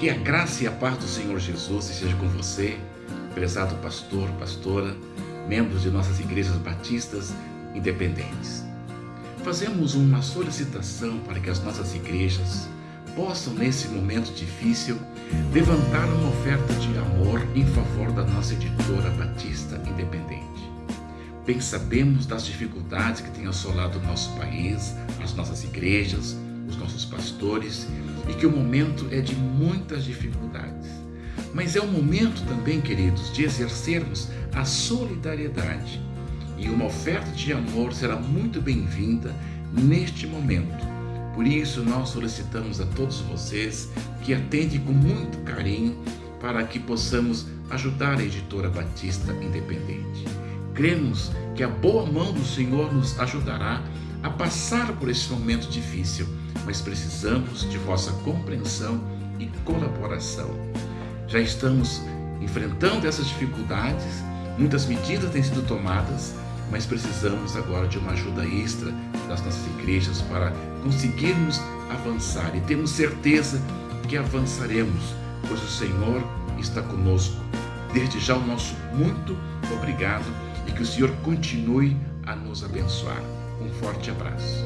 Que a graça e a paz do Senhor Jesus esteja com você, prezado pastor, pastora, membros de nossas igrejas batistas independentes. Fazemos uma solicitação para que as nossas igrejas possam, nesse momento difícil, levantar uma oferta de amor em favor da nossa editora Batista Independente. Bem sabemos das dificuldades que tem assolado o nosso país, as nossas igrejas, nossos pastores e que o momento é de muitas dificuldades. Mas é o momento também, queridos, de exercermos a solidariedade. E uma oferta de amor será muito bem-vinda neste momento. Por isso, nós solicitamos a todos vocês que atendem com muito carinho para que possamos ajudar a editora Batista Independente. Cremos que a boa mão do Senhor nos ajudará a passar por esse momento difícil, mas precisamos de vossa compreensão e colaboração. Já estamos enfrentando essas dificuldades, muitas medidas têm sido tomadas, mas precisamos agora de uma ajuda extra das nossas igrejas para conseguirmos avançar e temos certeza que avançaremos, pois o Senhor está conosco. Desde já o nosso muito obrigado e que o Senhor continue a nos abençoar. Um forte abraço.